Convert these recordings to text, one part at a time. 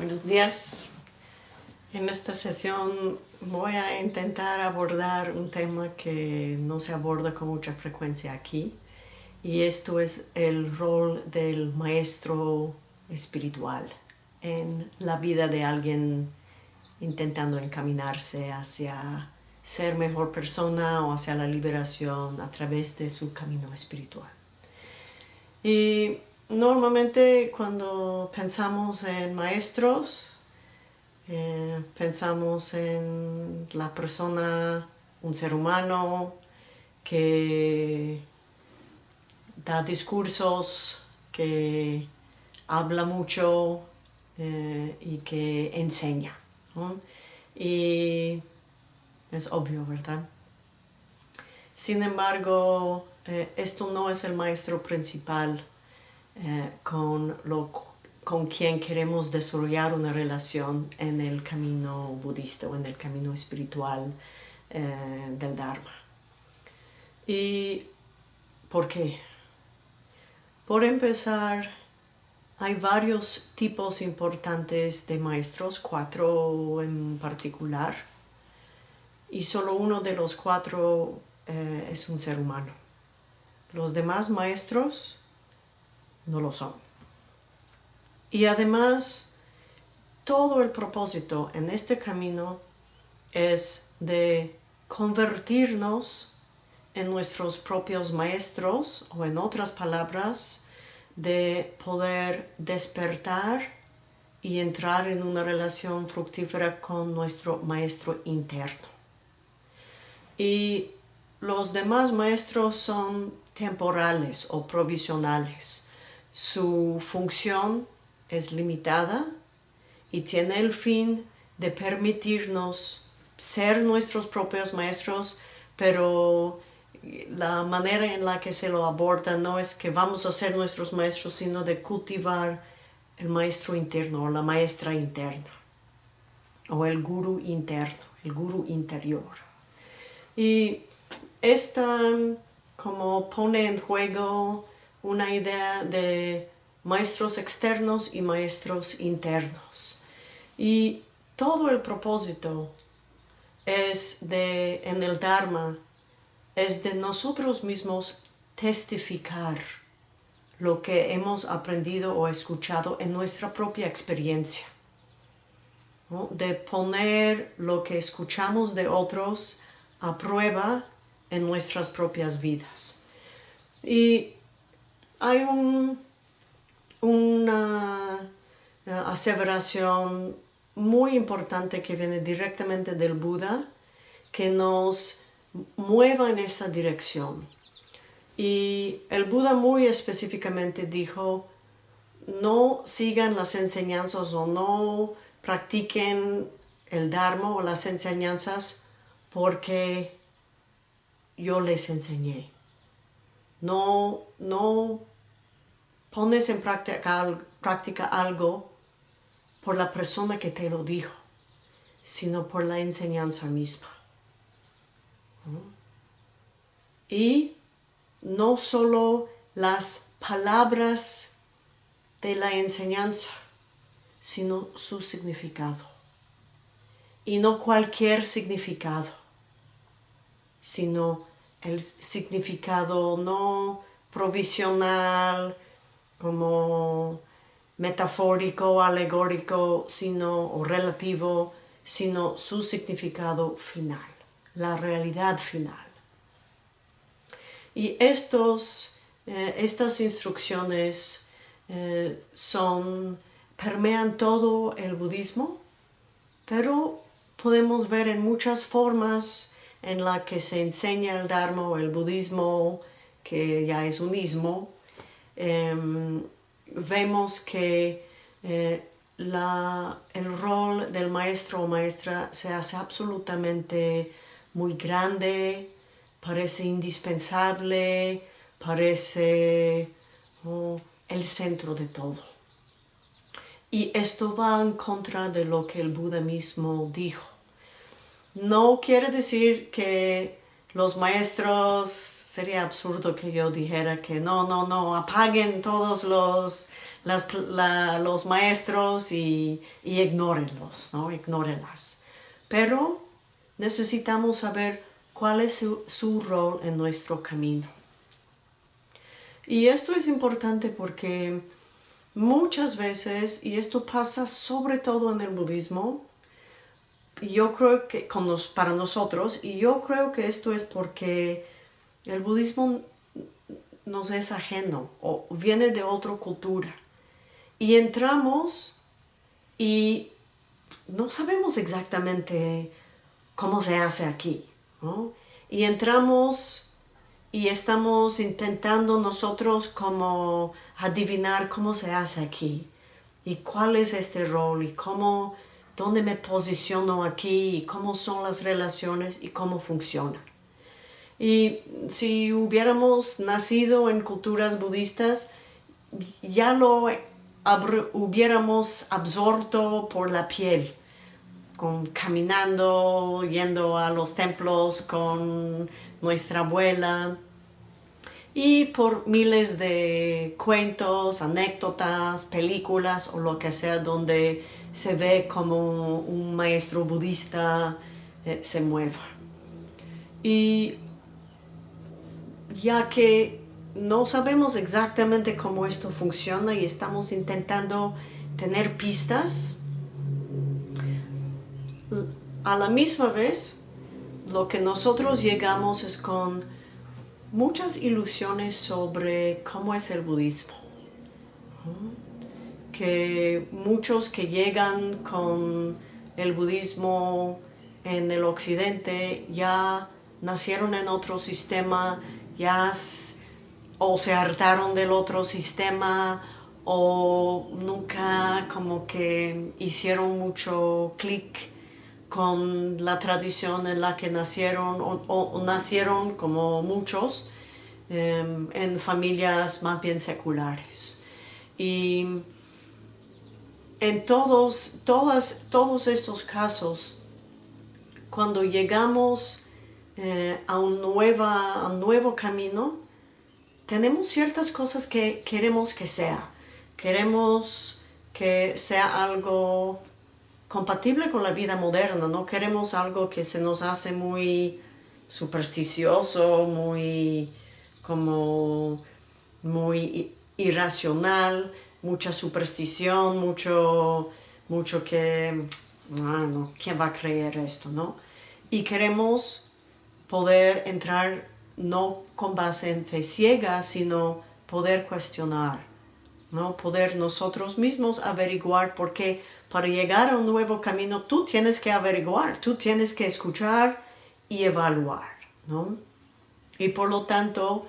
Buenos días. En esta sesión voy a intentar abordar un tema que no se aborda con mucha frecuencia aquí y esto es el rol del maestro espiritual en la vida de alguien intentando encaminarse hacia ser mejor persona o hacia la liberación a través de su camino espiritual. Y normalmente cuando pensamos en maestros, eh, pensamos en la persona, un ser humano que da discursos, que habla mucho eh, y que enseña. Y es obvio, ¿verdad? Sin embargo, eh, esto no es el maestro principal con lo con quien queremos desarrollar una relación en el camino budista o en el camino espiritual eh, del Dharma. ¿Y por qué? Por empezar, hay varios tipos importantes de maestros, cuatro en particular, y solo uno de los cuatro eh, es un ser humano. Los demás maestros no lo son. Y además, todo el propósito en este camino es de convertirnos en nuestros propios maestros, o en otras palabras, de poder despertar y entrar en una relación fructífera con nuestro maestro interno. Y los demás maestros son temporales o provisionales. Su función es limitada y tiene el fin de permitirnos ser nuestros propios maestros, pero la manera en la que se lo aborda no es que vamos a ser nuestros maestros, sino de cultivar el maestro interno o la maestra interna, o el guru interno, el guru interior. Y esta como pone en juego una idea de maestros externos y maestros internos. Y todo el propósito es de, en el Dharma, es de nosotros mismos testificar lo que hemos aprendido o escuchado en nuestra propia experiencia. De poner lo que escuchamos de otros a prueba en nuestras propias vidas. Y hay un una eh, aseveración muy importante que viene directamente del Buda, que nos mueva en esa dirección. Y el Buda muy específicamente dijo, no sigan las enseñanzas o no practiquen el Dharma o las enseñanzas porque yo les enseñé. No, no pones en práctica, algo por la persona que te lo dijo, sino por la enseñanza misma. Y no solo las palabras de la enseñanza, sino su significado. Y no cualquier significado, sino el significado no provisional, como metafórico, alegórico, sino, o relativo, sino su significado final, la realidad final. Y estos, eh, estas instrucciones eh, son, permean todo el budismo, pero podemos ver en muchas formas en la que se enseña el Dharma o el budismo, que ya es unismo, Em, vemos que eh, el rol del maestro o maestra se hace absolutamente muy grande, parece indispensable, parece oh, el centro de todo. Y esto va en contra de lo que el Buda mismo dijo. No quiere decir que los maestros sería absurdo que yo dijera que no, no, no, apaguen todos los, los maestros y, y ignórenlos, ¿no? Ignórenlas. Pero necesitamos saber cuál es su, rol en nuestro camino. Y esto es importante porque muchas veces, y esto pasa sobre todo en el budismo, yo creo que con para nosotros, y yo creo que esto es porque el budismo nos es ajeno o viene de otra cultura. Y entramos y no sabemos exactamente cómo se hace aquí. Y entramos y estamos intentando nosotros como adivinar cómo se hace aquí y cuál es este rol y cómo, dónde me posiciono aquí y cómo son las relaciones y cómo funciona. Y si hubiéramos nacido en culturas budistas, ya lo hubiéramos absorto por la piel caminando, yendo a los templos con nuestra abuela y por miles de cuentos, anécdotas, películas o lo que sea donde se ve como un maestro budista eh, se mueva. Y ya que no sabemos exactamente cómo esto funciona y estamos intentando tener pistas, a la misma vez, lo que nosotros llegamos es con muchas ilusiones sobre cómo es el budismo. Que muchos que llegan con el budismo en el occidente ya nacieron en otro sistema, ya o se hartaron del otro sistema o nunca como que hicieron mucho clic con la tradición en la que nacieron o, nacieron como muchos em, en familias más bien seculares. Y en todos, todas, todos estos casos, cuando llegamos eh, a, un nueva, nuevo camino, tenemos ciertas cosas que queremos que sea. Queremos que sea algo compatible con la vida moderna, no queremos algo que se nos hace muy supersticioso, muy como muy irracional, mucha superstición, mucho, mucho que, bueno, ¿quién va a creer esto, no? Y queremos poder entrar no con base en fe ciega, sino poder cuestionar, ¿no? Poder nosotros mismos averiguar por qué para llegar a un nuevo camino, tú tienes que averiguar, tú tienes que escuchar y evaluar, ¿no? Y por lo tanto,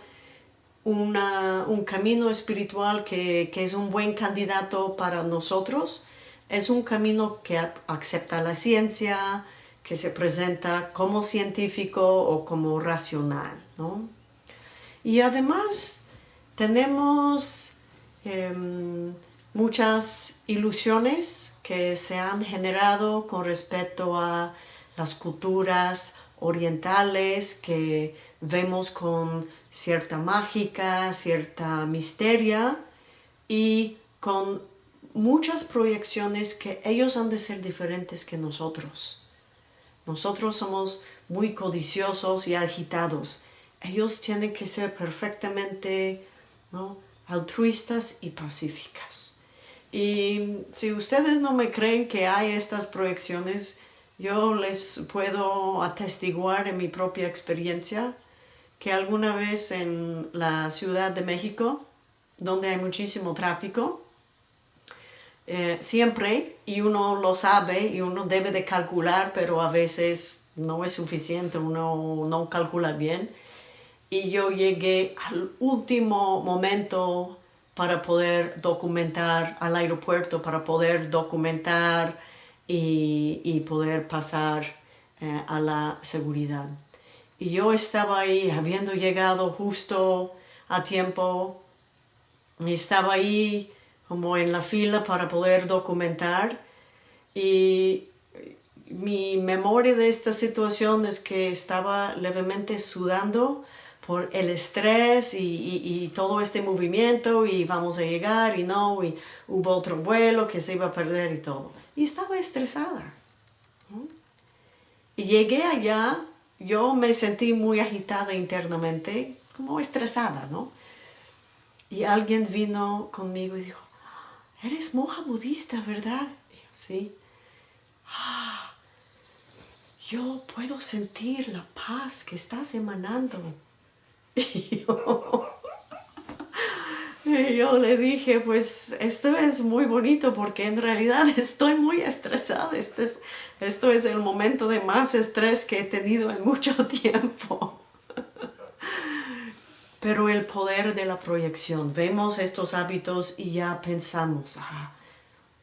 un camino espiritual que, que, es un buen candidato para nosotros es un camino que acepta la ciencia, que se presenta como científico o como racional, ¿no? Y además tenemos em, muchas ilusiones que se han generado con respecto a las culturas orientales que vemos con cierta mágica, cierta misteria y con muchas proyecciones que ellos han de ser diferentes que nosotros. Nosotros somos muy codiciosos y agitados. Ellos tienen que ser perfectamente altruistas y pacíficas. Y si ustedes no me creen que hay estas proyecciones, yo les puedo atestiguar en mi propia experiencia que alguna vez en la Ciudad de México, donde hay muchísimo tráfico, eh, siempre, y uno lo sabe, y uno debe de calcular, pero a veces no es suficiente, uno no calcula bien, y yo llegué al último momento para poder documentar al aeropuerto, para poder documentar y, poder pasar eh, a la seguridad. Y yo estaba ahí, habiendo llegado justo a tiempo, y estaba ahí como en la fila para poder documentar y mi memoria de esta situación es que estaba levemente sudando por el estrés y, todo este movimiento y vamos a llegar y no, y hubo otro vuelo que se iba a perder y todo. Y estaba estresada. Y llegué allá, yo me sentí muy agitada internamente, como estresada, ¿no? Y alguien vino conmigo y dijo, eres monja budista, ¿verdad? Sí. Ah, yo puedo sentir la paz que estás emanando. Y yo, le dije, pues esto es muy bonito porque en realidad estoy muy estresada. Este esto es el momento de más estrés que he tenido en mucho tiempo. Pero el poder de la proyección, vemos estos hábitos y ya pensamos, ah,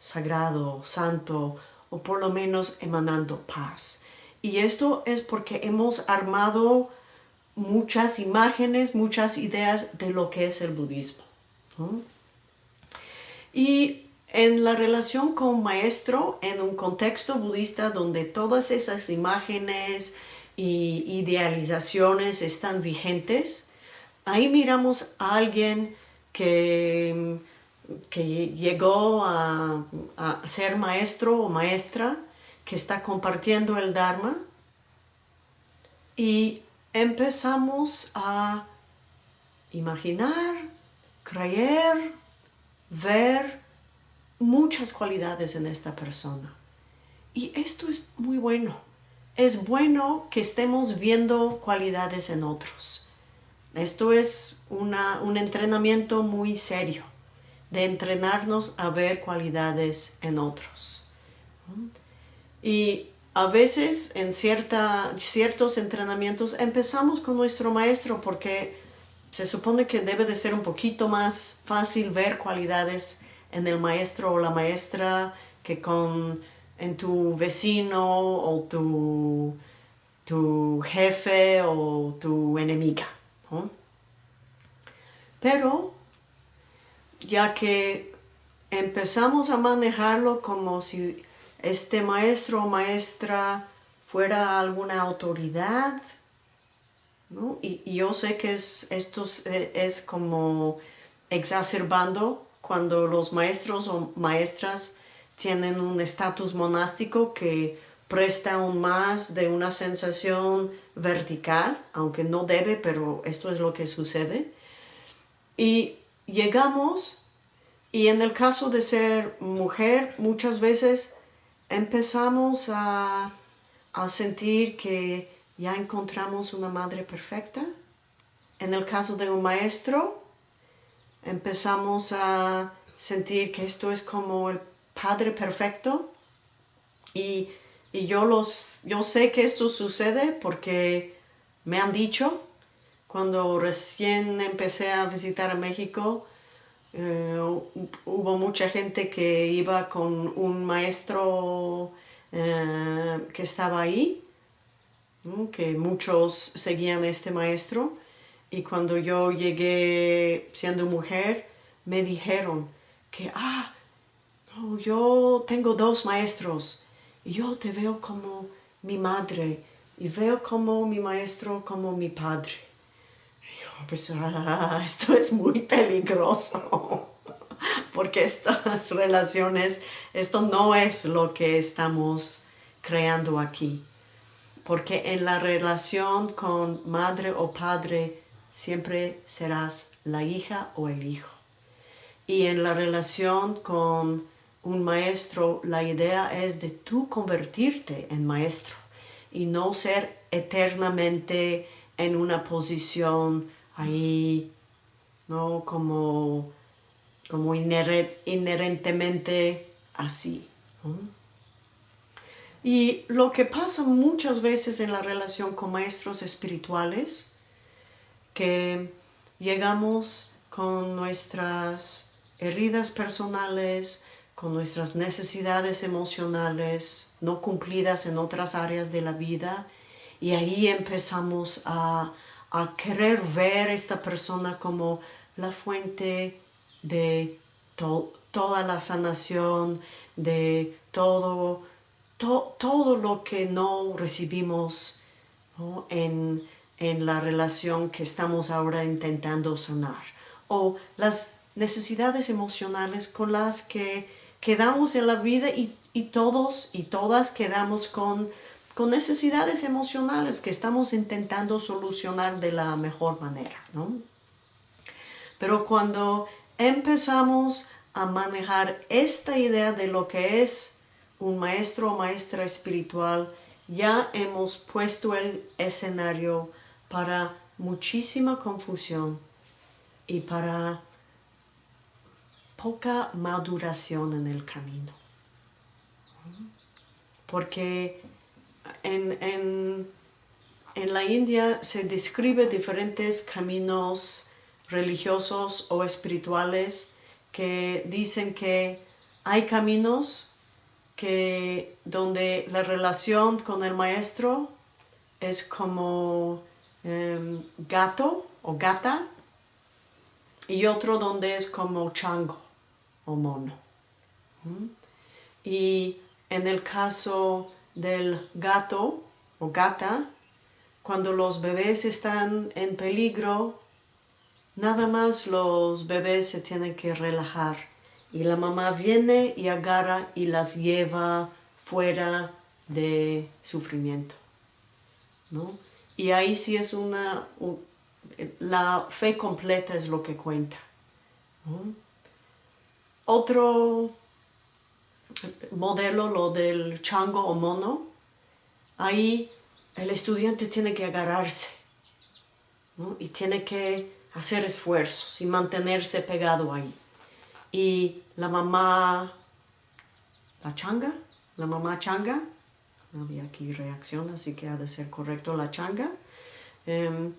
sagrado, santo, o por lo menos emanando paz. Y esto es porque hemos armado muchas imágenes, muchas ideas de lo que es el budismo. Y en la relación con maestro, en un contexto budista donde todas esas imágenes y idealizaciones están vigentes, ahí miramos a alguien que, que llegó a, a ser maestro o maestra, que está compartiendo el Dharma, y empezamos a imaginar, creer, ver muchas cualidades en esta persona. Y esto es muy bueno. Es bueno que estemos viendo cualidades en otros. Esto es un entrenamiento muy serio, de entrenarnos a ver cualidades en otros. Y a veces en cierta, ciertos entrenamientos empezamos con nuestro maestro porque se supone que debe de ser un poquito más fácil ver cualidades en el maestro o la maestra que con en tu vecino o tu, tu jefe o tu enemiga. Pero ya que empezamos a manejarlo como si este maestro o maestra fuera alguna autoridad, ¿no? y, yo sé que esto es como exacerbando cuando los maestros o maestras tienen un estatus monástico que presta aún más de una sensación vertical, aunque no debe, pero esto es lo que sucede. Y llegamos, y en el caso de ser mujer, muchas veces empezamos a, sentir que ya encontramos una madre perfecta. En el caso de un maestro, empezamos a sentir que esto es como el padre perfecto y, yo, los, yo sé que esto sucede porque me han dicho cuando recién empecé a visitar a México eh, hubo mucha gente que iba con un maestro eh, que estaba ahí, que muchos seguían a este maestro, y cuando yo llegué siendo mujer, me dijeron que, ah, yo tengo dos maestros, y yo te veo como mi madre, y veo como mi maestro como mi padre. Pues, ah, esto es muy peligroso, porque estas relaciones, esto no es lo que estamos creando aquí. Porque en la relación con madre o padre siempre serás la hija o el hijo. Y en la relación con un maestro, la idea es de tú convertirte en maestro y no ser eternamente en una posición ahí, ¿no? Como, como inherentemente así. Y lo que pasa muchas veces en la relación con maestros espirituales, que llegamos con nuestras heridas personales, con nuestras necesidades emocionales no cumplidas en otras áreas de la vida, y ahí empezamos a a querer ver esta persona como la fuente de toda la sanación, de todo, todo lo que no recibimos En, en la relación que estamos ahora intentando sanar. O las necesidades emocionales con las que quedamos en la vida y, todos y todas quedamos con, con necesidades emocionales que estamos intentando solucionar de la mejor manera. Pero cuando empezamos a manejar esta idea de lo que es un maestro o maestra espiritual, ya hemos puesto el escenario para muchísima confusión y para poca maduración en el camino. Porque en, en la India se describe diferentes caminos religiosos o espirituales que dicen que hay caminos que donde la relación con el maestro es como em, gato o gata y otro donde es como chango o mono. ¿Mm? Y en el caso del gato o gata, cuando los bebés están en peligro, Nada más los bebés se tienen que relajar y la mamá viene y agarra y las lleva fuera de sufrimiento. Y ahí sí es una, la fe completa es lo que cuenta. Otro modelo, lo del chango o mono, ahí el estudiante tiene que agarrarse y tiene que hacer esfuerzos y mantenerse pegado ahí. Y la mamá, la changa, la mamá changa, no había aquí reacción, así que ha de ser correcto la changa, em,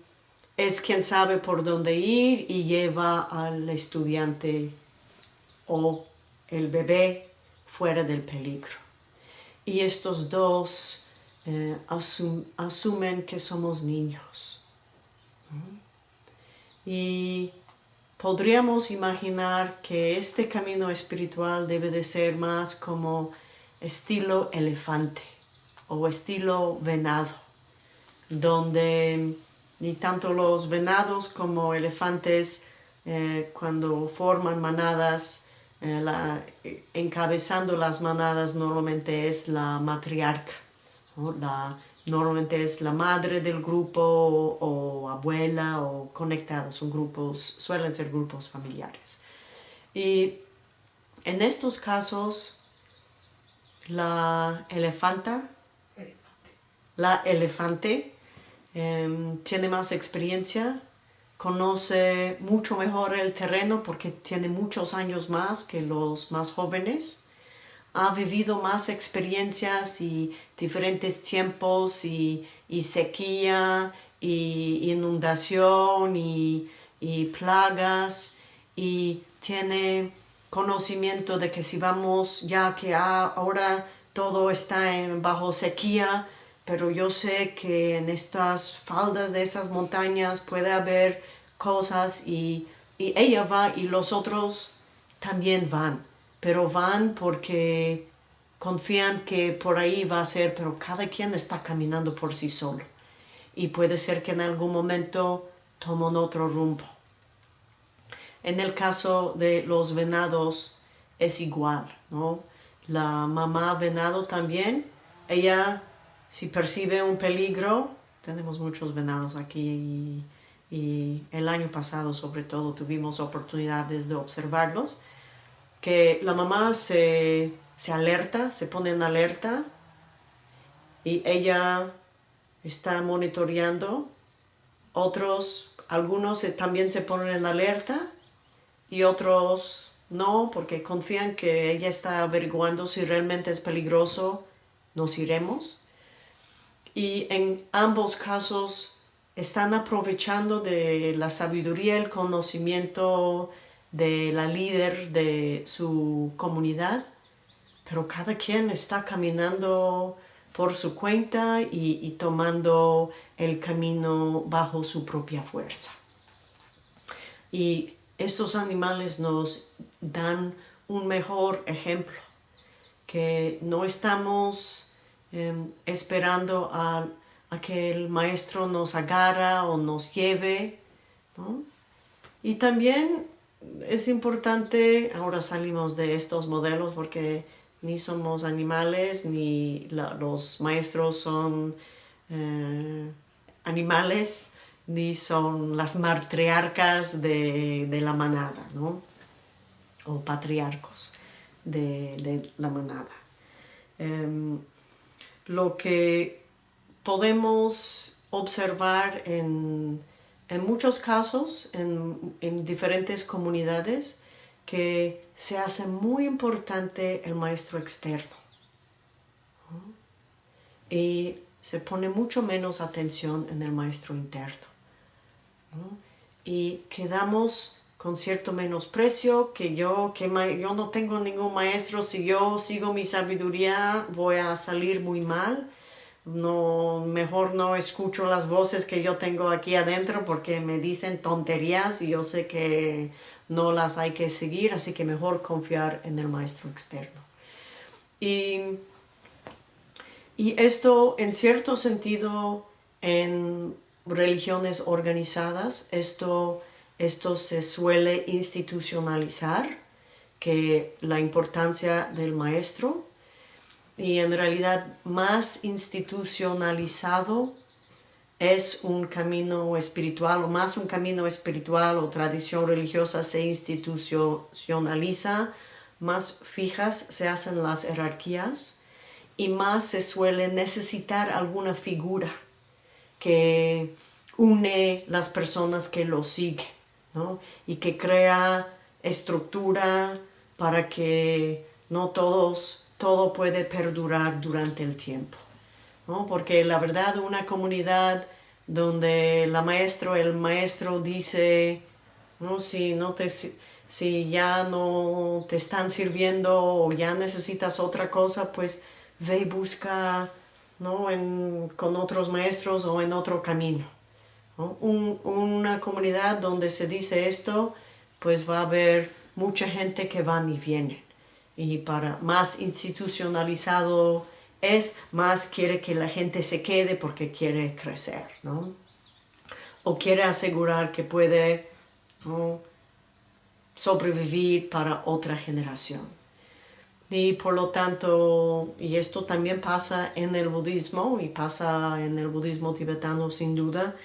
es quien sabe por dónde ir y lleva al estudiante o el bebé fuera del peligro. Y estos dos eh, asumen que somos niños. Y podríamos imaginar que este camino espiritual debe de ser más como estilo elefante o estilo venado, donde ni tanto los venados como elefantes eh, cuando forman manadas, eh, encabezando las manadas normalmente es la matriarca, la Normalmente es la madre del grupo o, abuela o conectados, son grupos, suelen ser grupos familiares. Y en estos casos, la elefanta, la elefante em, tiene más experiencia, conoce mucho mejor el terreno porque tiene muchos años más que los más jóvenes. Ha vivido más experiencias y diferentes tiempos y, sequía y inundación y, plagas y tiene conocimiento de que si vamos ya que ahora todo está en bajo sequía pero yo sé que en estas faldas de esas montañas puede haber cosas y, y ella va y los otros también van pero van porque confían que por ahí va a ser, pero cada quien está caminando por sí solo. Y puede ser que en algún momento tomen otro rumbo. En el caso de los venados es igual, ¿no? La mamá venado también, ella si percibe un peligro, tenemos muchos venados aquí y, y el año pasado sobre todo tuvimos oportunidades de observarlos, que la mamá se, alerta, se pone en alerta y ella está monitoreando. Otros, algunos también se ponen en alerta y otros no, porque confían que ella está averiguando si realmente es peligroso, nos iremos. Y en ambos casos están aprovechando de la sabiduría, el conocimiento de la líder de su comunidad, pero cada quien está caminando por su cuenta y, tomando el camino bajo su propia fuerza. Y estos animales nos dan un mejor ejemplo, que no estamos em, esperando a que el maestro nos agarra o nos lleve. Y también es importante, ahora salimos de estos modelos porque ni somos animales, ni los maestros son eh, animales, ni son las matriarcas de, la manada, ¿no? O patriarcos de, la manada. Em, lo que podemos observar en, muchos casos, en, diferentes comunidades, que se hace muy importante el maestro externo. Y se pone mucho menos atención en el maestro interno y quedamos con cierto menosprecio, que yo, que yo no tengo ningún maestro, si yo sigo mi sabiduría voy a salir muy mal, no, mejor no escucho las voces que yo tengo aquí adentro porque me dicen tonterías y yo sé que no las hay que seguir, así que mejor confiar en el maestro externo. Y, y esto en cierto sentido en religiones organizadas esto, esto se suele institucionalizar, que la importancia del maestro y en realidad más institucionalizado es un camino espiritual o más un camino espiritual o tradición religiosa se institucionaliza, más fijas se hacen las jerarquías y más se suele necesitar alguna figura que une las personas que lo siguen, ¿no? Y que crea estructura para que no todos, todo puede perdurar durante el tiempo, ¿no? Porque la verdad una comunidad donde la maestro, el maestro dice, ¿no? Si, no te, si ya no te están sirviendo o ya necesitas otra cosa, pues ve y busca ¿no? En, con otros maestros o en otro camino. Una comunidad donde se dice esto, pues va a haber mucha gente que van y vienen. Y para más institucionalizado es, más quiere que la gente se quede porque quiere crecer, ¿no? O quiere asegurar que puede sobrevivir para otra generación y por lo tanto, y esto también pasa en el budismo y pasa en el budismo tibetano sin duda,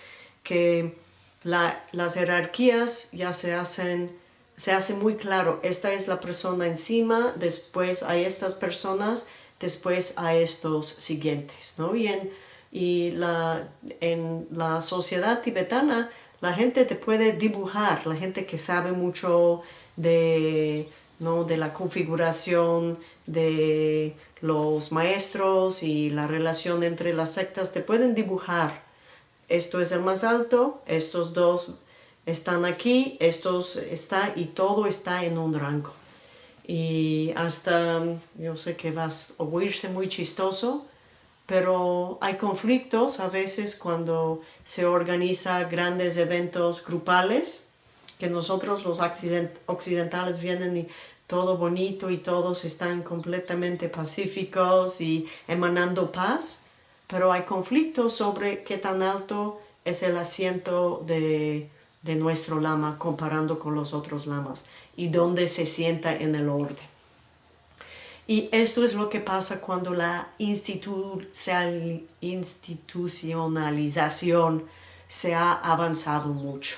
que las jerarquías ya se hacen, se hace muy claro, esta es la persona encima, después hay estas personas, después a estos siguientes, ¿no? Y en, y la, en la sociedad tibetana la gente te puede dibujar, la gente que sabe mucho de ¿no? de la configuración de los maestros y la relación entre las sectas, te pueden dibujar. Esto es el más alto, estos dos están aquí, estos está y todo está en un rango. Y hasta, yo sé que vas a oírse muy chistoso, pero hay conflictos a veces cuando se organiza grandes eventos grupales que nosotros los occidentales vienen y todo bonito y todos están completamente pacíficos y emanando paz, pero hay conflictos sobre qué tan alto es el asiento de, nuestro lama comparando con los otros lamas y dónde se sienta en el orden. Y esto es lo que pasa cuando la institucionalización se ha avanzado mucho.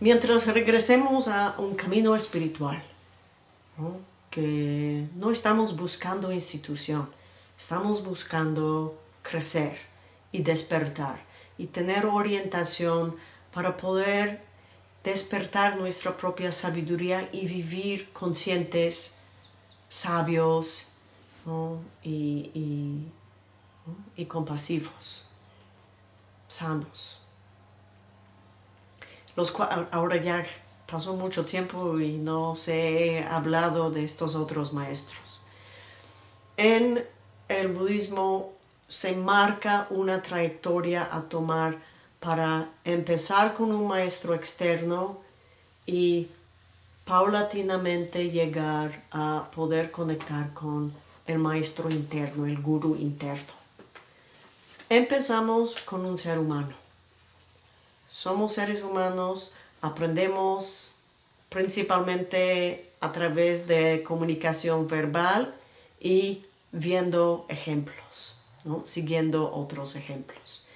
Mientras regresemos a un camino espiritual, que no estamos buscando institución, estamos buscando crecer y despertar y tener orientación para poder despertar nuestra propia sabiduría y vivir conscientes, sabios y compasivos, sanos. Ahora ya pasó mucho tiempo y no se he hablado de estos otros maestros. En el budismo se marca una trayectoria a tomar para empezar con un maestro externo y paulatinamente llegar a poder conectar con el maestro interno, el guru interno. Empezamos con un ser humano. Somos seres humanos, aprendemos principalmente a través de comunicación verbal y viendo ejemplos, siguiendo otros ejemplos.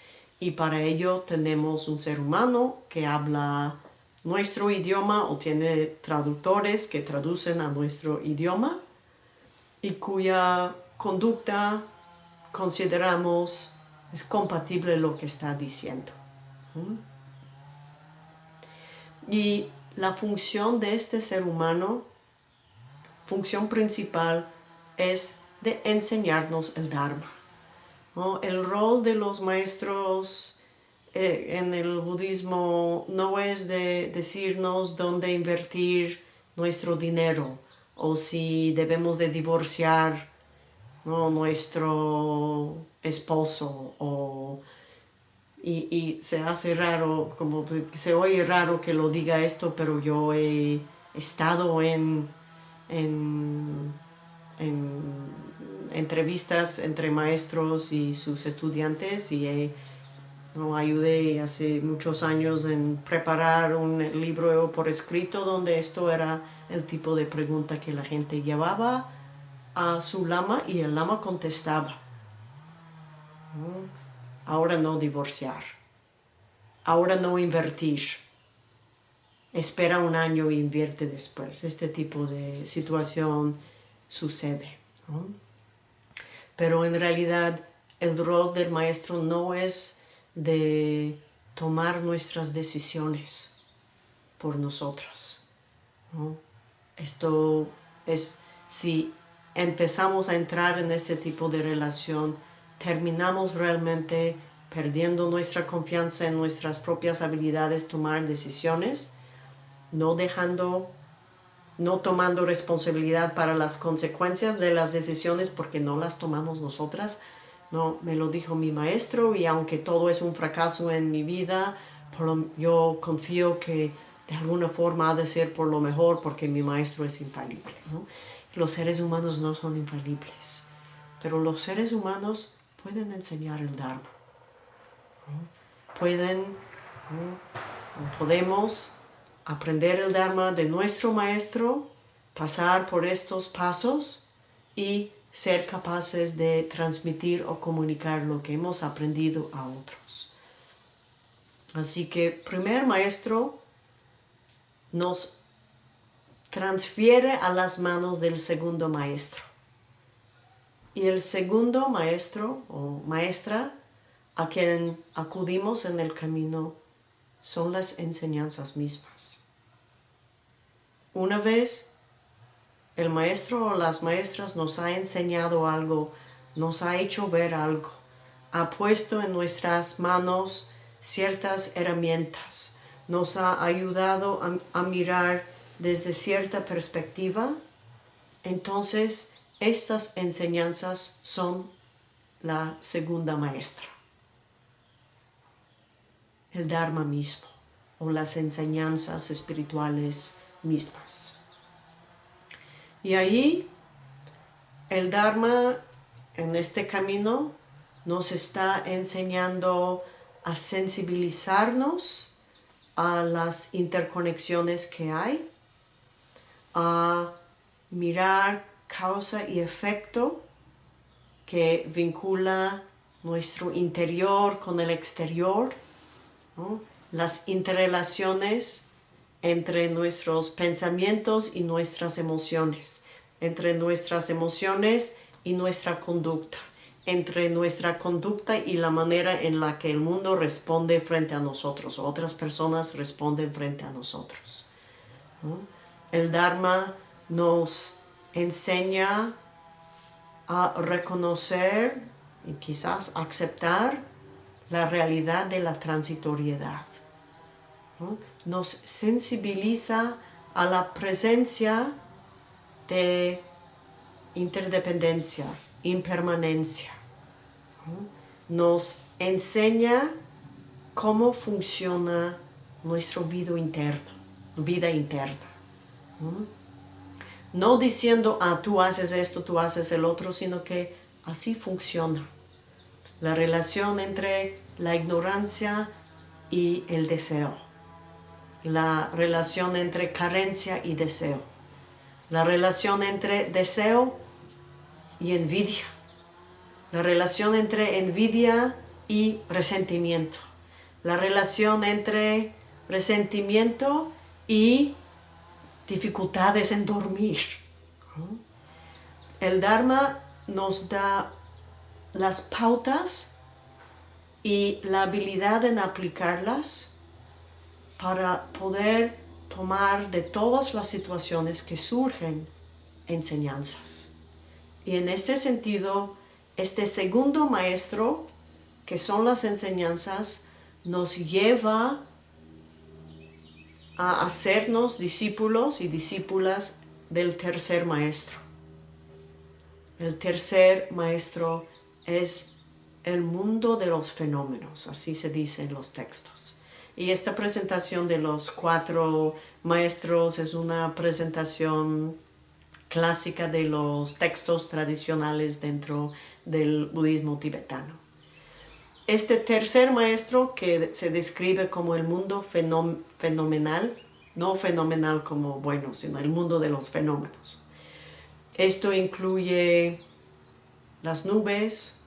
Y para ello tenemos un ser humano que habla nuestro idioma o tiene traductores que traducen a nuestro idioma y cuya conducta consideramos es compatible lo que está diciendo. Y la función de este ser humano, función principal, es de enseñarnos el Dharma. El rol de los maestros eh, en el budismo no es de decirnos dónde invertir nuestro dinero o si debemos de divorciar nuestro esposo o, y, se hace raro, como se oye raro que lo diga esto, pero yo he estado en, en, entrevistas entre maestros y sus estudiantes y no, ayudé hace muchos años en preparar un libro por escrito donde esto era el tipo de pregunta que la gente llevaba a su lama y el lama contestaba. Ahora no divorciar. Ahora no invertir. Espera un año e invierte después. Este tipo de situación sucede. Pero en realidad el rol del maestro no es de tomar nuestras decisiones por nosotras. Esto es, si empezamos a entrar en ese tipo de relación, terminamos realmente perdiendo nuestra confianza en nuestras propias habilidades, tomar decisiones, no dejando, no tomando responsabilidad para las consecuencias de las decisiones porque no las tomamos nosotras. No, me lo dijo mi maestro y aunque todo es un fracaso en mi vida, yo confío que de alguna forma ha de ser por lo mejor porque mi maestro es infalible. Los seres humanos no son infalibles, pero los seres humanos pueden enseñar el Dharma. Pueden, podemos aprender el Dharma de nuestro maestro, pasar por estos pasos y ser capaces de transmitir o comunicar lo que hemos aprendido a otros. Así que primer maestro nos transfiere a las manos del segundo maestro. Y el segundo maestro o maestra a quien acudimos en el camino son las enseñanzas mismas. Una vez el maestro o las maestras nos ha enseñado algo, nos ha hecho ver algo, ha puesto en nuestras manos ciertas herramientas, nos ha ayudado a, mirar desde cierta perspectiva, entonces estas enseñanzas son la segunda maestra. El Dharma mismo o las enseñanzas espirituales mismas. Y ahí el Dharma en este camino nos está enseñando a sensibilizarnos a las interconexiones que hay, a mirar causa y efecto que vincula nuestro interior con el exterior, las interrelaciones entre nuestros pensamientos y nuestras emociones, entre nuestras emociones y nuestra conducta, entre nuestra conducta y la manera en la que el mundo responde frente a nosotros, otras personas responden frente a nosotros. El Dharma nos enseña a reconocer y quizás aceptar la realidad de la transitoriedad. Nos sensibiliza a la presencia de interdependencia, impermanencia. Nos enseña cómo funciona nuestro vida interno, vida interna. No diciendo, ah, tú haces esto, tú haces el otro, sino que así funciona. la relación entre la ignorancia y el deseo, la relación entre carencia y deseo, la relación entre deseo y envidia, la relación entre envidia y resentimiento, la relación entre resentimiento y dificultades en dormir. El Dharma nos da las pautas y la habilidad en aplicarlas para poder tomar de todas las situaciones que surgen enseñanzas. Y en ese sentido, este segundo maestro, que son las enseñanzas, nos lleva a hacernos discípulos y discípulas del tercer maestro. El tercer maestro es el mundo de los fenómenos, así se dice en los textos. Y esta presentación de los cuatro maestros es una presentación clásica de los textos tradicionales dentro del budismo tibetano. Este tercer maestro que se describe como el mundo fenomenal, no fenomenal como bueno, sino el mundo de los fenómenos. Esto incluye las nubes,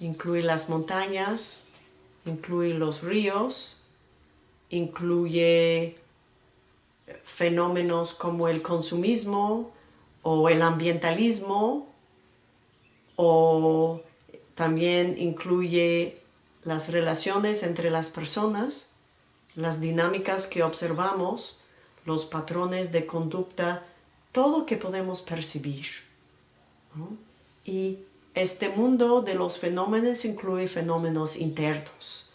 incluye las montañas, incluye los ríos, incluye fenómenos como el consumismo o el ambientalismo o también incluye las relaciones entre las personas, las dinámicas que observamos, los patrones de conducta todo que podemos percibir. Y este mundo de los fenómenos incluye fenómenos internos.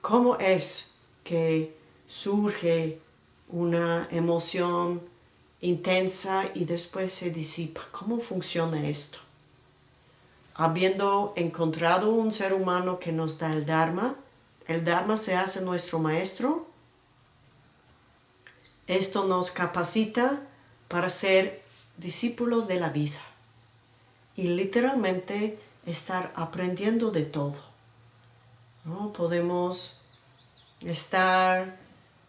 ¿Cómo es que surge una emoción intensa y después se disipa? ¿Cómo funciona esto? Habiendo encontrado un ser humano que nos da el Dharma, el Dharma se hace nuestro maestro esto nos capacita para ser discípulos de la vida y literalmente estar aprendiendo de todo. ¿no? Podemos estar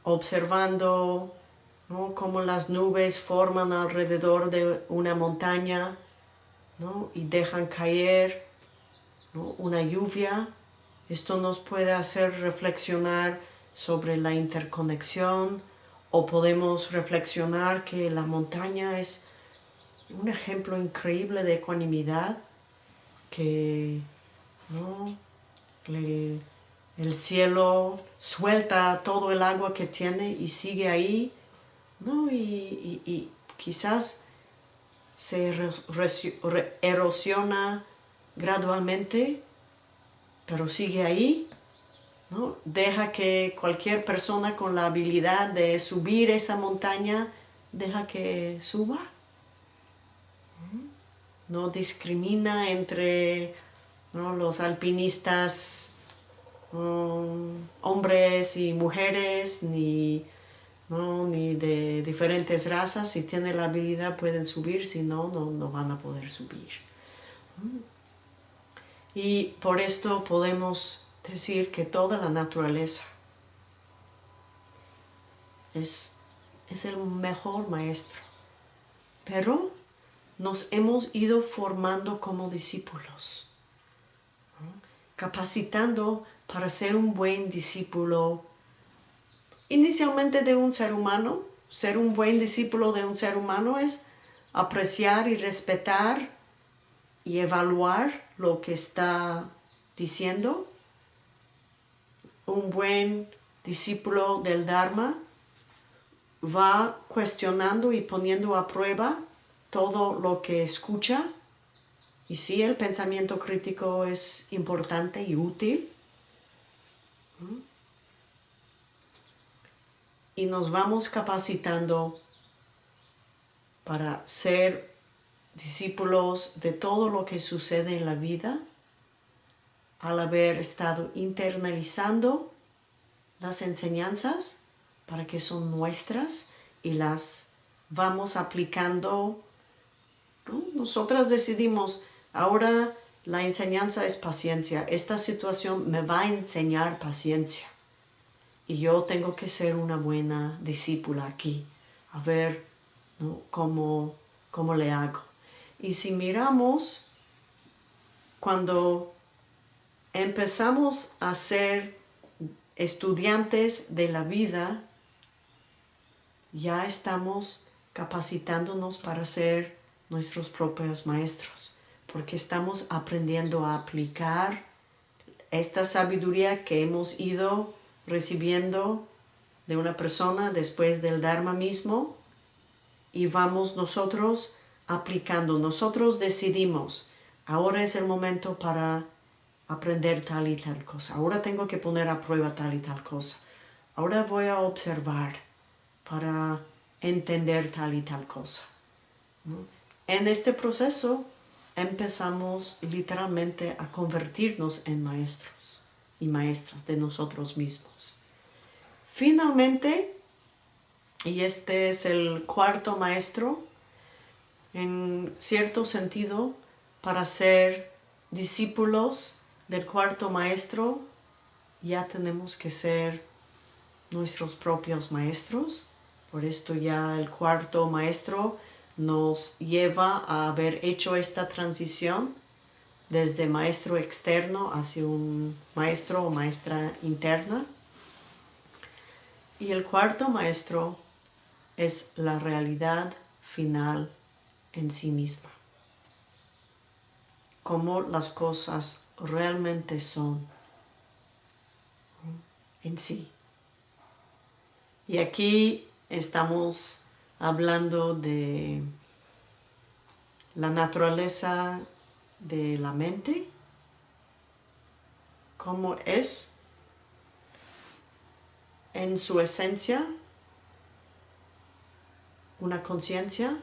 observando cómo las nubes forman alrededor de una montaña y dejan caer una lluvia. Esto nos puede hacer reflexionar sobre la interconexión o podemos reflexionar que la montaña es un ejemplo increíble de ecuanimidad, que el cielo suelta todo el agua que tiene y sigue ahí, y, quizás se erosiona gradualmente, pero sigue ahí Deja que cualquier persona con la habilidad de subir esa montaña, deja que suba. No discrimina entre los alpinistas hombres y mujeres, ni, ni de diferentes razas. Si tienen la habilidad pueden subir, si no, no, no van a poder subir. Y por esto podemos decir que toda la naturaleza es, es el mejor maestro. Pero nos hemos ido formando como discípulos, capacitando para ser un buen discípulo, inicialmente de un ser humano. Ser un buen discípulo de un ser humano es apreciar y respetar y evaluar lo que está diciendo un buen discípulo del Dharma va cuestionando y poniendo a prueba todo lo que escucha. Y sí, el pensamiento crítico es importante y útil. Y nos vamos capacitando para ser discípulos de todo lo que sucede en la vida al haber estado internalizando las enseñanzas para que son nuestras y las vamos aplicando. Nosotras decidimos, ahora la enseñanza es paciencia. Esta situación me va a enseñar paciencia. Y yo tengo que ser una buena discípula aquí, a ver cómo, cómo le hago. Y si miramos, cuando empezamos a ser estudiantes de la vida, ya estamos capacitándonos para ser nuestros propios maestros, porque estamos aprendiendo a aplicar esta sabiduría que hemos ido recibiendo de una persona después del Dharma mismo y vamos nosotros aplicando. Nosotros decidimos, ahora es el momento para aprender tal y tal cosa. Ahora tengo que poner a prueba tal y tal cosa. Ahora voy a observar para entender tal y tal cosa. En este proceso empezamos literalmente a convertirnos en maestros y maestras de nosotros mismos. Finalmente, y este es el cuarto maestro, en cierto sentido, para ser discípulos del cuarto maestro, ya tenemos que ser nuestros propios maestros. Por esto ya el cuarto maestro nos lleva a haber hecho esta transición desde maestro externo hacia un maestro o maestra interna. Y el cuarto maestro es la realidad final en sí misma. Cómo las cosas realmente son en sí. Y aquí estamos hablando de la naturaleza de la mente, cómo es en su esencia una conciencia.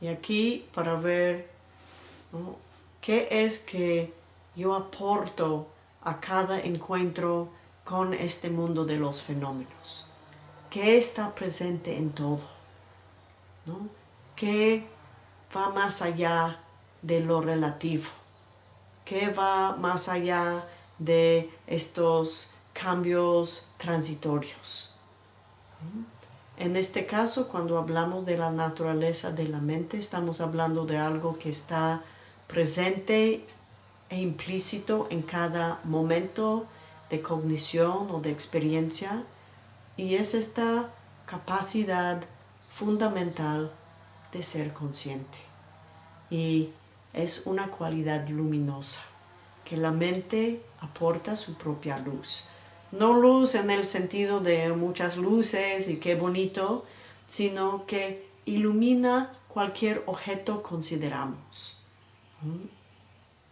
Y aquí para ver qué es que yo aporto a cada encuentro con este mundo de los fenómenos. ¿Qué está presente en todo? ¿no? ¿Qué va más allá de lo relativo? ¿Qué va más allá de estos cambios transitorios? En este caso, cuando hablamos de la naturaleza de la mente, estamos hablando de algo que está presente e implícito en cada momento de cognición o de experiencia y es esta capacidad fundamental de ser consciente. Y es una cualidad luminosa que la mente aporta su propia luz. No luz en el sentido de muchas luces y qué bonito, sino que ilumina cualquier objeto consideramos.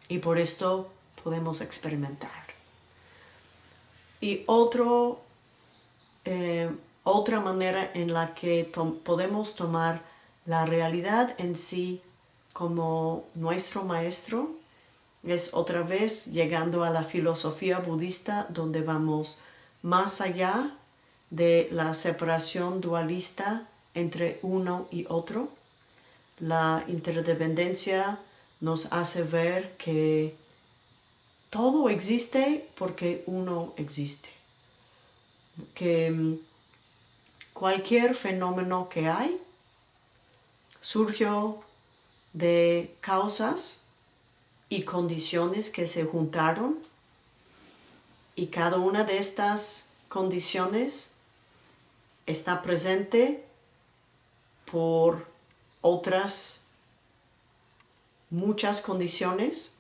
Y por esto podemos experimentar. Y otro, eh, otra manera en la que podemos tomar la realidad en sí como nuestro maestro es otra vez llegando a la filosofía budista donde vamos más allá de la separación dualista entre uno y otro. La interdependencia nos hace ver que todo existe porque uno existe. Que mm, cualquier fenómeno que hay surgió de causas y condiciones que se juntaron y cada una de estas condiciones está presente por otras muchas condiciones.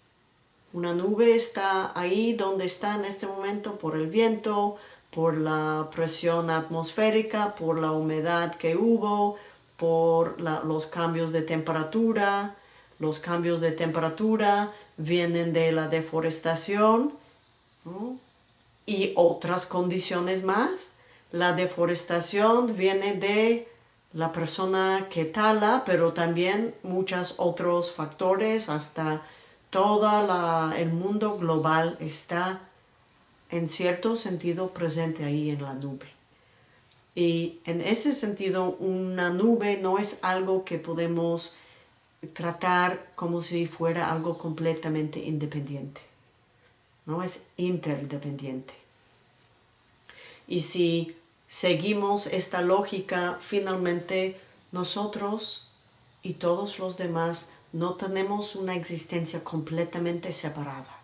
Una nube está ahí donde está en este momento por el viento, por la presión atmosférica, por la humedad que hubo, por los cambios de temperatura. Los cambios de temperatura vienen de la deforestación y otras condiciones más. La deforestación viene de la persona que tala, pero también muchos otros factores, hasta todo el mundo global está en cierto sentido presente ahí en la nube. Y en ese sentido, una nube no es algo que podemos tratar como si fuera algo completamente independiente. No es interdependiente. Y si seguimos esta lógica, finalmente nosotros y todos los demás no tenemos una existencia completamente separada.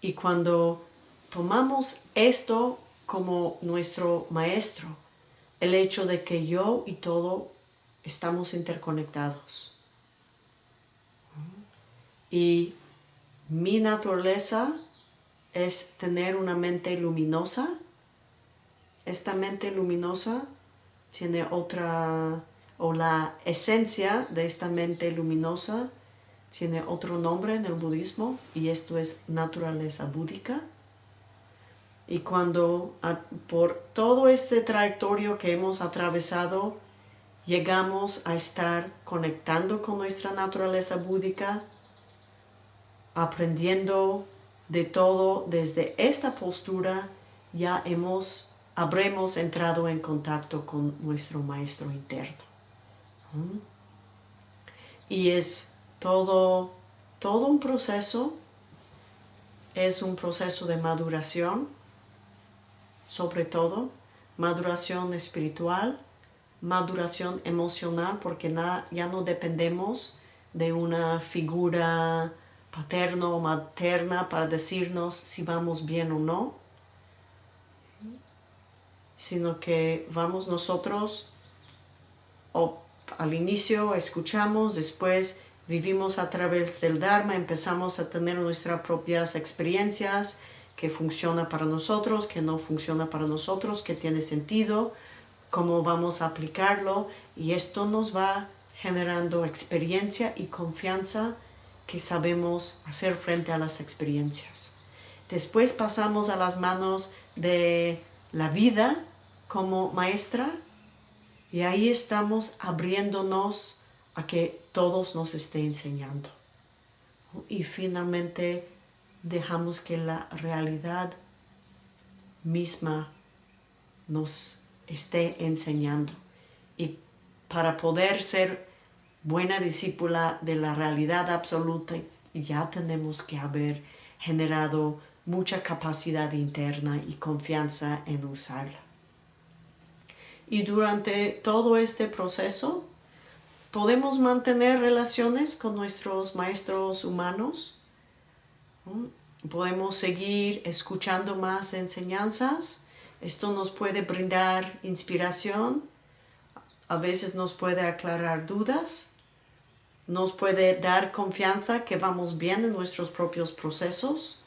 Y cuando tomamos esto como nuestro maestro, el hecho de que yo y todo estamos interconectados. Y mi naturaleza es tener una mente luminosa. Esta mente luminosa tiene otra, o la esencia de esta mente luminosa tiene otro nombre en el budismo y esto es naturaleza búdica. Y cuando por todo este trayectorio que hemos atravesado llegamos a estar conectando con nuestra naturaleza búdica, aprendiendo de todo desde esta postura, ya hemos, habremos entrado en contacto con nuestro maestro interno. ¿Mm? Y es todo, todo un proceso, es un proceso de maduración, sobre todo, maduración espiritual, maduración emocional, porque ya no dependemos de una figura paterna o materna para decirnos si vamos bien o no, sino que vamos nosotros o al inicio escuchamos, después vivimos a través del Dharma, empezamos a tener nuestras propias experiencias, que funciona para nosotros, que no funciona para nosotros, que tiene sentido, cómo vamos a aplicarlo y esto nos va generando experiencia y confianza que sabemos hacer frente a las experiencias. Después pasamos a las manos de la vida como maestra y ahí estamos abriéndonos a que todos nos esté enseñando. Y finalmente dejamos que la realidad misma nos esté enseñando. Y para poder ser buena discípula de la realidad absoluta, ya tenemos que haber generado mucha capacidad interna y confianza en usarla. Y durante todo este proceso, podemos mantener relaciones con nuestros maestros humanos, podemos seguir escuchando más enseñanzas, esto nos puede brindar inspiración, a veces nos puede aclarar dudas, nos puede dar confianza que vamos bien en nuestros propios procesos,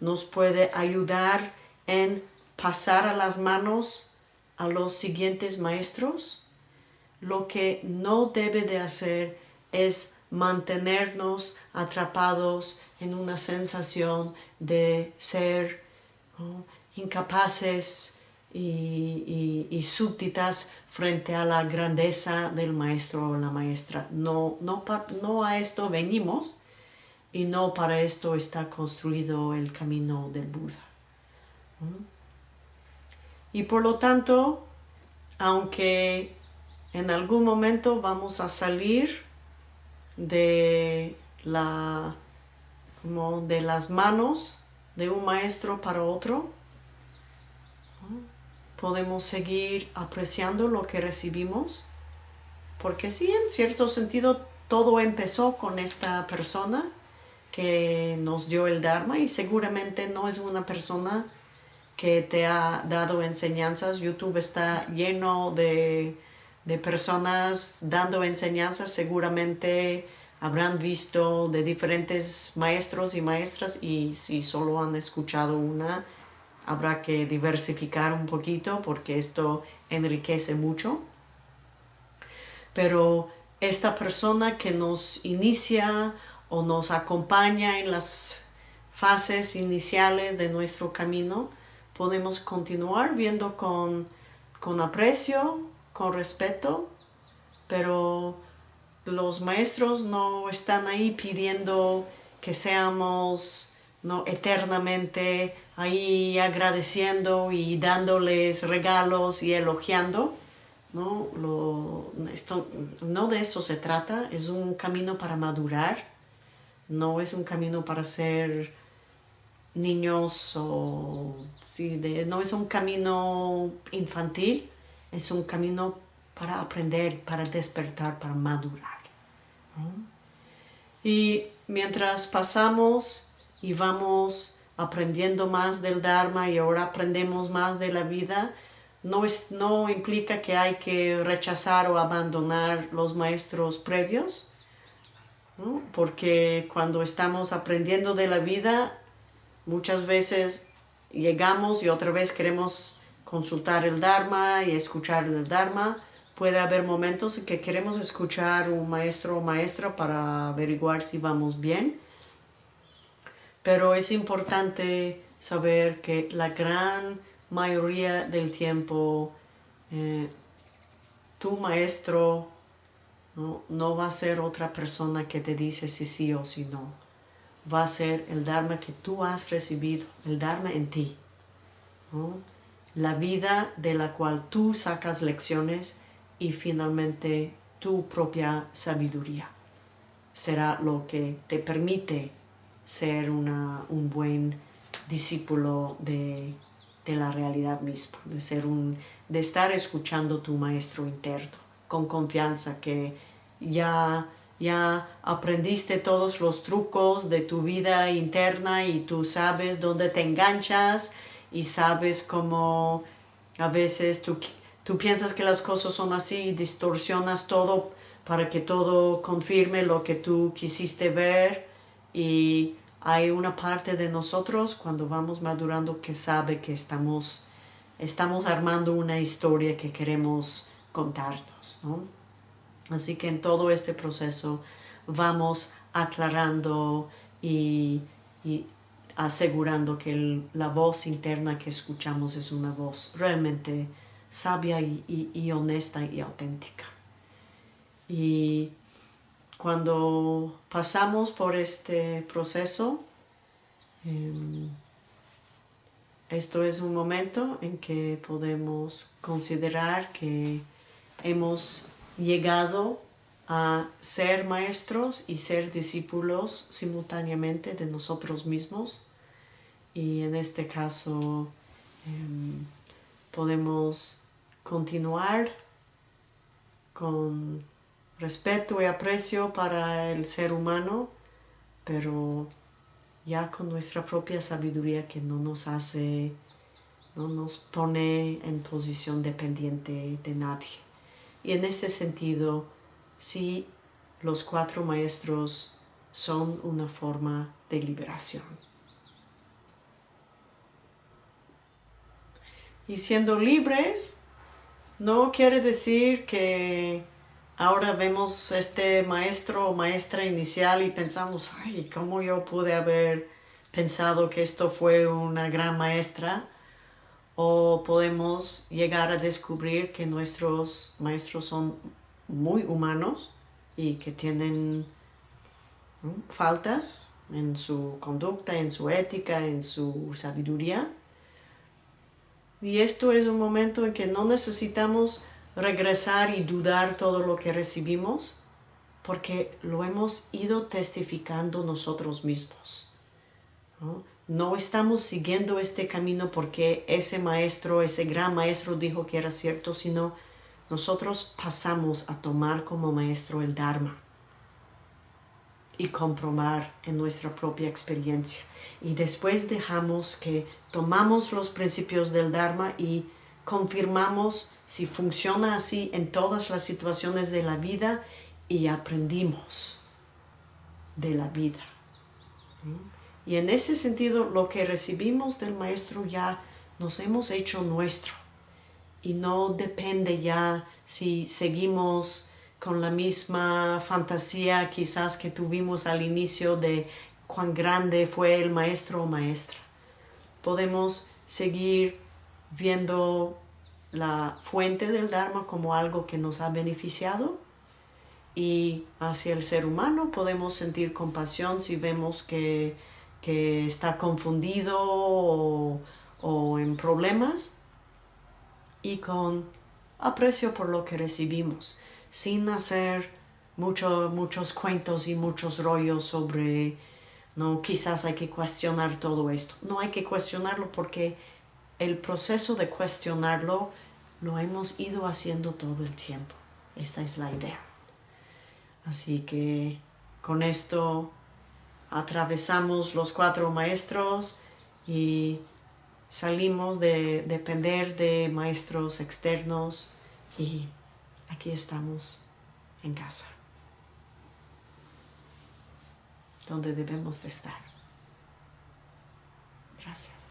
nos puede ayudar en pasar a las manos a los siguientes maestros. Lo que no debe de hacer es mantenernos atrapados en una sensación de ser incapaces y, súbditas frente a la grandeza del maestro o la maestra. No, no, no a esto venimos y no para esto está construido el camino del Buda. Y por lo tanto, aunque en algún momento vamos a salir de, la, de las manos de un maestro para otro, podemos seguir apreciando lo que recibimos, porque sí, en cierto sentido, todo empezó con esta persona que nos dio el Dharma y seguramente no es una persona que te ha dado enseñanzas. YouTube está lleno de, de personas dando enseñanzas, seguramente habrán visto de diferentes maestros y maestras y si solo han escuchado una, habrá que diversificar un poquito porque esto enriquece mucho. Pero esta persona que nos inicia o nos acompaña en las fases iniciales de nuestro camino, podemos continuar viendo con, con aprecio, con respeto, pero los maestros no están ahí pidiendo que seamos ¿no? eternamente ahí agradeciendo y dándoles regalos y elogiando. ¿no? Lo, esto, no de eso se trata, es un camino para madurar, no es un camino para ser niños o no es un camino infantil, es un camino para aprender, para despertar, para madurar. Y mientras pasamos y vamos aprendiendo más del Dharma y ahora aprendemos más de la vida, no, es, no implica que hay que rechazar o abandonar los maestros previos, porque cuando estamos aprendiendo de la vida, muchas veces llegamos y otra vez queremos consultar el Dharma y escuchar el Dharma, puede haber momentos en que queremos escuchar un maestro o maestra para averiguar si vamos bien, pero es importante saber que la gran mayoría del tiempo eh, tu maestro ¿no? no va a ser otra persona que te dice si sí o si no. Va a ser el Dharma que tú has recibido, el Dharma en ti. La vida de la cual tú sacas lecciones y finalmente tu propia sabiduría. Será lo que te permite ser un buen discípulo de, la realidad misma, de, ser un, de estar escuchando tu maestro interno con confianza que ya, ya aprendiste todos los trucos de tu vida interna y tú sabes dónde te enganchas y sabes cómo a veces tú Tú piensas que las cosas son así, distorsionas todo para que todo confirme lo que tú quisiste ver y hay una parte de nosotros cuando vamos madurando que sabe que estamos, estamos armando una historia que queremos contarnos. Así que en todo este proceso vamos aclarando y, asegurando que la voz interna que escuchamos es una voz realmente sabia y, honesta y auténtica. Y cuando pasamos por este proceso, em, esto es un momento en que podemos considerar que hemos llegado a ser maestros y ser discípulos simultáneamente de nosotros mismos. Y en este caso em, podemos continuar con respeto y aprecio para el ser humano, pero ya con nuestra propia sabiduría que no nos hace, no nos pone en posición dependiente de nadie. Y en ese sentido, sí, los cuatro maestros son una forma de liberación. Y siendo libres, no quiere decir que ahora vemos este maestro o maestra inicial y pensamos, ay, ¿cómo yo pude haber pensado que esto fue una gran maestra? O podemos llegar a descubrir que nuestros maestros son muy humanos y que tienen faltas en su conducta, en su ética, en su sabiduría y esto es un momento en que no necesitamos regresar y dudar todo lo que recibimos, porque lo hemos ido testificando nosotros mismos. ¿no? estamos siguiendo este camino porque ese maestro, ese gran maestro dijo que era cierto, sino nosotros pasamos a tomar como maestro el Dharma y comprobar en nuestra propia experiencia. Y después dejamos que tomamos los principios del Dharma y confirmamos si funciona así en todas las situaciones de la vida y aprendimos de la vida. Y en ese sentido, lo que recibimos del Maestro ya nos hemos hecho nuestro. Y no depende ya si seguimos con la misma fantasía quizás que tuvimos al inicio de cuán grande fue el maestro o maestra. Podemos seguir viendo la fuente del Dharma como algo que nos ha beneficiado y hacia el ser humano podemos sentir compasión si vemos que, está confundido o, o, en problemas y con aprecio por lo que recibimos, sin hacer mucho, muchos cuentos y muchos rollos sobre, no, quizás hay que cuestionar todo esto. No hay que cuestionarlo porque el proceso de cuestionarlo lo hemos ido haciendo todo el tiempo. Esta es la idea. Así que con esto atravesamos los cuatro maestros y salimos de depender de maestros externos y aquí estamos en casa, donde debemos de estar. Gracias.